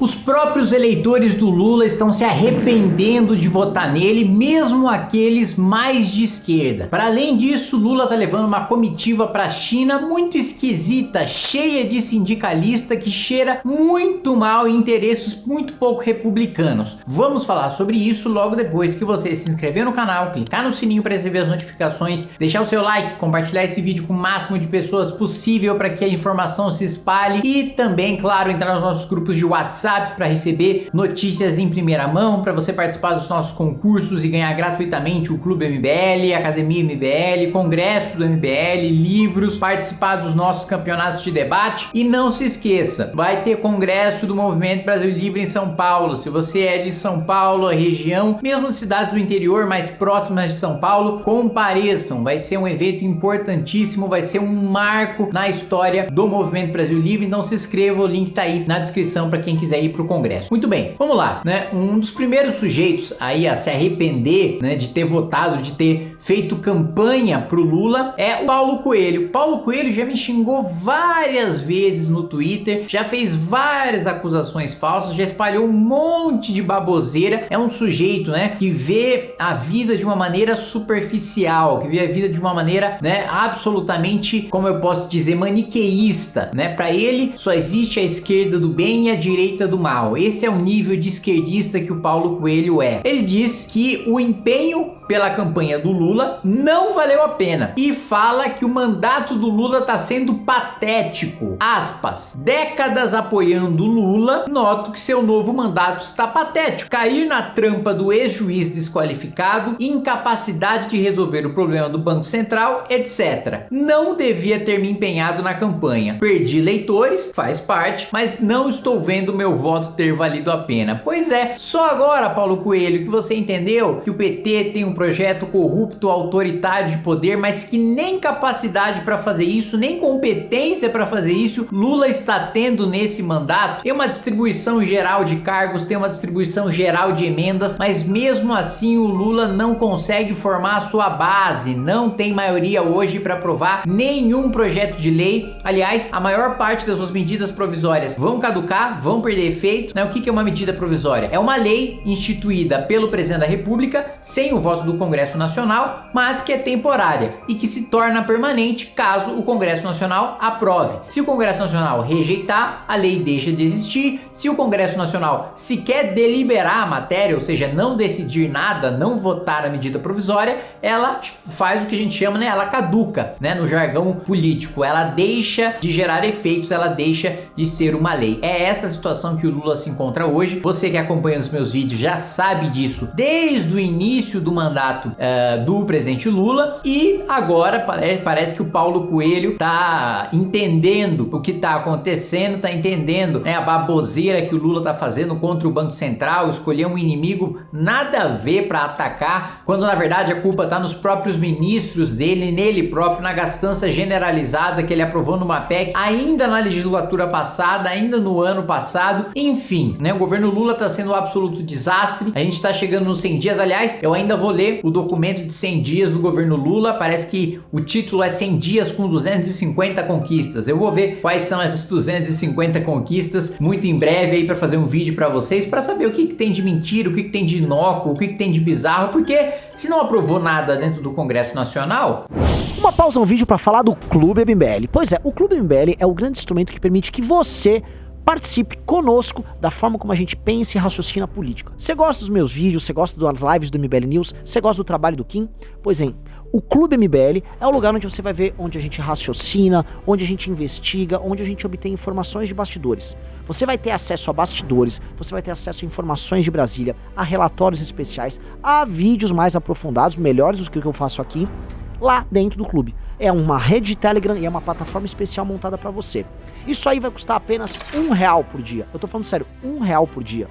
Os próprios eleitores do Lula estão se arrependendo de votar nele, mesmo aqueles mais de esquerda. Para além disso, Lula tá levando uma comitiva para a China muito esquisita, cheia de sindicalista que cheira muito mal e interesses muito pouco republicanos. Vamos falar sobre isso logo depois que você se inscrever no canal, clicar no sininho para receber as notificações, deixar o seu like, compartilhar esse vídeo com o máximo de pessoas possível para que a informação se espalhe e também, claro, entrar nos nossos grupos de WhatsApp WhatsApp para receber notícias em primeira mão, para você participar dos nossos concursos e ganhar gratuitamente o Clube MBL, Academia MBL, Congresso do MBL, livros, participar dos nossos campeonatos de debate e não se esqueça, vai ter Congresso do Movimento Brasil Livre em São Paulo. Se você é de São Paulo, região, mesmo cidades do interior mais próximas de São Paulo, compareçam. Vai ser um evento importantíssimo, vai ser um marco na história do Movimento Brasil Livre. Então se inscreva, o link tá aí na descrição para quem quiser ir para o Congresso. Muito bem, vamos lá, né? Um dos primeiros sujeitos aí a se arrepender, né, de ter votado, de ter feito campanha pro Lula é o Paulo Coelho. Paulo Coelho já me xingou várias vezes no Twitter, já fez várias acusações falsas, já espalhou um monte de baboseira. É um sujeito, né, que vê a vida de uma maneira superficial, que vê a vida de uma maneira, né, absolutamente, como eu posso dizer, maniqueísta, né? Para ele só existe a esquerda do bem e a direita do mal. Esse é o nível de esquerdista que o Paulo Coelho é. Ele diz que o empenho pela campanha do Lula não valeu a pena e fala que o mandato do Lula está sendo patético. Aspas. Décadas apoiando Lula, noto que seu novo mandato está patético. Cair na trampa do ex-juiz desqualificado, incapacidade de resolver o problema do Banco Central, etc. Não devia ter me empenhado na campanha. Perdi leitores, faz parte, mas não estou vendo meu voto ter valido a pena. Pois é, só agora, Paulo Coelho, que você entendeu que o PT tem um projeto corrupto, autoritário de poder, mas que nem capacidade para fazer isso, nem competência para fazer isso, Lula está tendo nesse mandato. Tem uma distribuição geral de cargos, tem uma distribuição geral de emendas, mas mesmo assim o Lula não consegue formar a sua base, não tem maioria hoje para aprovar nenhum projeto de lei. Aliás, a maior parte das suas medidas provisórias vão caducar, vão perder efeito. Né? O que é uma medida provisória? É uma lei instituída pelo presidente da república sem o voto do Congresso Nacional, mas que é temporária e que se torna permanente caso o Congresso Nacional aprove. Se o Congresso Nacional rejeitar, a lei deixa de existir. Se o Congresso Nacional sequer deliberar a matéria, ou seja, não decidir nada, não votar a medida provisória, ela faz o que a gente chama, né, ela caduca, né, no jargão político. Ela deixa de gerar efeitos, ela deixa de ser uma lei. É essa situação que o Lula se encontra hoje. Você que acompanha os meus vídeos já sabe disso desde o início do mandato mandato uh, do presidente Lula. E agora parece, parece que o Paulo Coelho tá entendendo o que tá acontecendo, tá entendendo né, a baboseira que o Lula tá fazendo contra o Banco Central, escolher um inimigo nada a ver para atacar, quando na verdade a culpa tá nos próprios ministros dele, nele próprio, na gastança generalizada que ele aprovou numa PEC ainda na legislatura passada, ainda no ano passado, enfim, né, o governo Lula tá sendo um absoluto desastre, a gente tá chegando nos 100 dias, aliás, eu ainda vou ler o documento de 100 dias do governo Lula, parece que o título é 100 dias com 250 conquistas. Eu vou ver quais são essas 250 conquistas muito em breve aí para fazer um vídeo para vocês, para saber o que, que, tem de mentira, o que, que tem de inócuo, o que, que tem de bizarro, porque se não aprovou nada dentro do Congresso Nacional... Uma pausa no vídeo para falar do Clube MBL. Pois é, o Clube MBL é o grande instrumento que permite que você participe conosco da forma como a gente pensa e raciocina a política. Você gosta dos meus vídeos, você gosta das lives do MBL News, você gosta do trabalho do Kim? Pois bem, o Clube MBL é o lugar onde você vai ver onde a gente raciocina, onde a gente investiga, onde a gente obtém informações de bastidores. Você vai ter acesso a bastidores, você vai ter acesso a informações de Brasília, a relatórios especiais, a vídeos mais aprofundados, melhores do que o que eu faço aqui, lá dentro do clube. É uma rede de Telegram e é uma plataforma especial montada para você. Isso aí vai custar apenas um real por dia. Eu tô falando sério, um real por dia.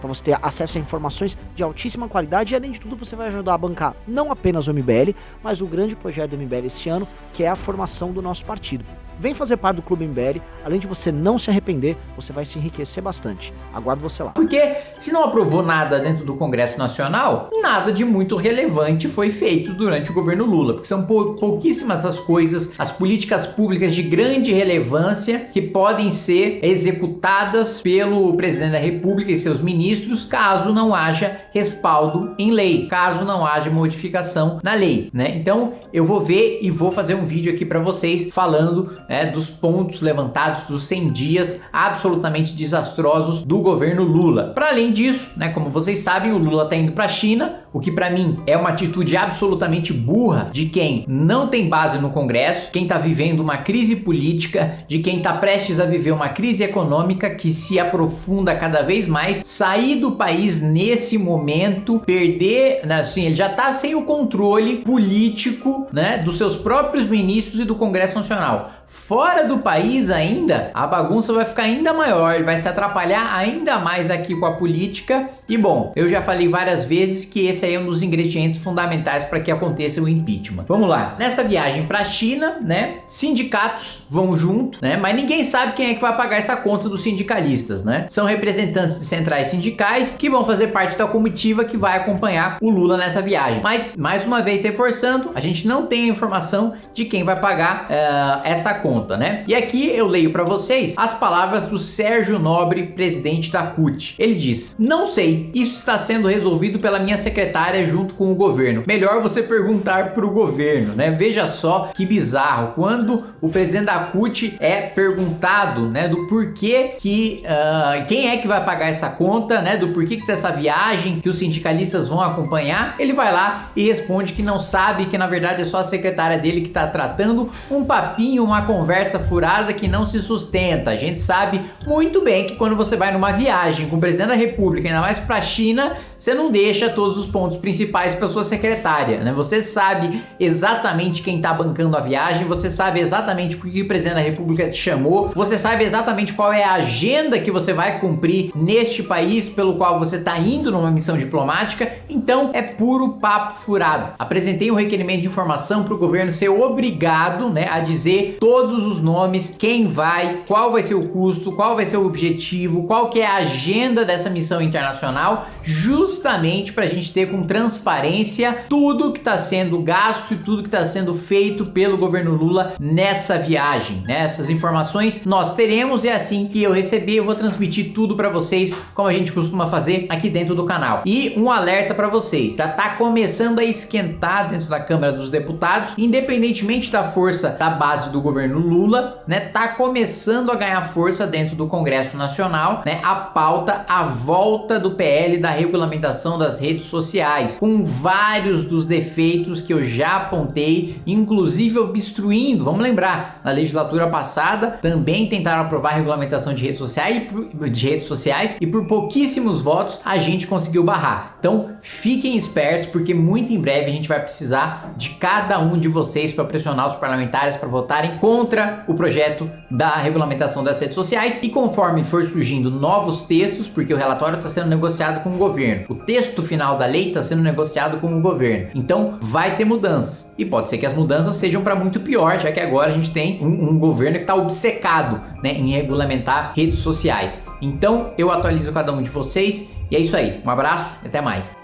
Para você ter acesso a informações de altíssima qualidade e além de tudo você vai ajudar a bancar não apenas o MBL, mas o grande projeto do MBL esse ano, que é a formação do nosso partido. Vem fazer parte do Clube MBL. Além de você não se arrepender, você vai se enriquecer bastante. Aguardo você lá. Porque se não aprovou nada dentro do Congresso Nacional, nada de muito relevante foi feito durante o governo Lula, porque são pou pouquíssimas as coisas, as políticas públicas de grande relevância que podem ser executadas pelo presidente da República e seus ministros, caso não haja respaldo em lei, caso não haja modificação na lei, né? Então eu vou ver e vou fazer um vídeo aqui para vocês falando né, dos pontos levantados dos 100 dias absolutamente desastrosos do governo Lula. Para além disso, né, como vocês sabem, o Lula tá indo para a China, o que para mim é uma atitude absolutamente burra de quem não tem base no Congresso, quem tá vivendo uma crise política, de quem tá prestes a viver uma crise econômica que se aprofunda cada vez mais, sair do país nesse momento, perder, né, assim, ele já tá sem o controle político, né, dos seus próprios ministros e do Congresso Nacional. Fora do país ainda, a bagunça vai ficar ainda maior, ele vai se atrapalhar ainda mais aqui com a política. E bom, eu já falei várias vezes que esse aí é um dos ingredientes fundamentais para que aconteça o impeachment. Vamos lá, nessa viagem para a China, né, sindicatos vão junto, né, mas ninguém sabe quem é que vai pagar essa conta dos sindicalistas, né? São representantes de centrais sindicais que vão fazer parte da comitiva que vai acompanhar o Lula nessa viagem. Mas, mais uma vez reforçando, a gente não tem a informação de quem vai pagar uh, essa conta, né? E aqui eu leio para vocês as palavras do Sérgio Nobre, presidente da CUT. Ele diz, não sei, isso está sendo resolvido pela minha secretária junto com o governo. Melhor você perguntar para o governo, né? Veja só que bizarro, quando o presidente da CUT é perguntado, né, do porquê que, uh, quem é que vai pagar essa conta, né, do porquê que dessa viagem que os sindicalistas vão acompanhar, ele vai lá e responde que não sabe, que na verdade é só a secretária dele que está tratando um papinho, uma conversa furada que não se sustenta. A gente sabe muito bem que quando você vai numa viagem com o presidente da república, ainda mais para a China, você não deixa todos os pontos principais para sua secretária, né? Você sabe exatamente quem está bancando a viagem, você sabe exatamente por que o presidente da república te chamou, você sabe exatamente qual é a agenda que você vai cumprir neste país pelo qual você está indo numa missão diplomática, então é puro papo furado. Apresentei um requerimento de informação para o governo ser obrigado né, a dizer todos os nomes, quem vai, qual vai ser o custo, qual vai ser o objetivo, qual que é a agenda dessa missão internacional, justamente para a gente ter com transparência tudo que está sendo gasto e tudo que está sendo feito pelo governo Lula nessa viagem. Né? Essas informações nós teremos e é assim que eu receber eu vou transmitir tudo para vocês, como a gente costuma fazer aqui dentro do canal. E um alerta para vocês, já está começando a esquentar dentro da Câmara dos Deputados, independentemente da força da base do governo Lula, né, tá começando a ganhar força dentro do Congresso Nacional, né, a pauta a volta do PL da regulamentação das redes sociais, com vários dos defeitos que eu já apontei, inclusive obstruindo, vamos lembrar, na legislatura passada também tentaram aprovar a regulamentação de redes sociais, de redes sociais e por pouquíssimos votos a gente conseguiu barrar. Então fiquem espertos porque muito em breve a gente vai precisar de cada um de vocês para pressionar os parlamentares para votarem contra o projeto da regulamentação das redes sociais e conforme for surgindo novos textos, porque o relatório está sendo negociado com o governo, o texto final da lei está sendo negociado com o governo, então vai ter mudanças e pode ser que as mudanças sejam para muito pior, já que agora a gente tem um, um governo que está obcecado né, em regulamentar redes sociais. Então eu atualizo cada um de vocês e é isso aí, um abraço e até mais.